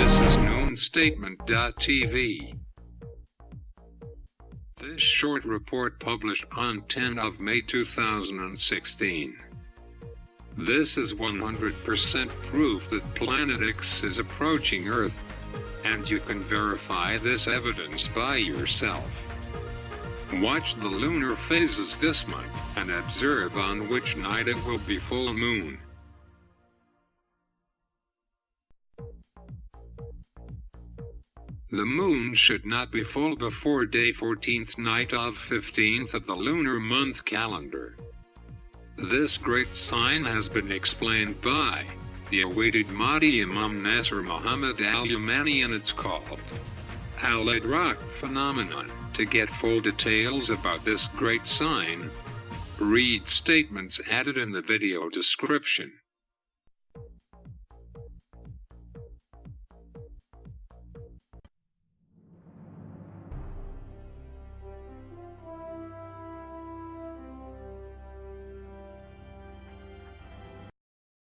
This is noonstatement.tv. This short report published on 10 of May 2016. This is 100% proof that Planet X is approaching Earth. And you can verify this evidence by yourself. Watch the lunar phases this month and observe on which night it will be full moon. The moon should not be full before day 14th night of 15th of the lunar month calendar. This great sign has been explained by the awaited Mahdi Imam Nasser Muhammad al-Yamani and it's called Al-Idrak phenomenon. To get full details about this great sign, read statements added in the video description.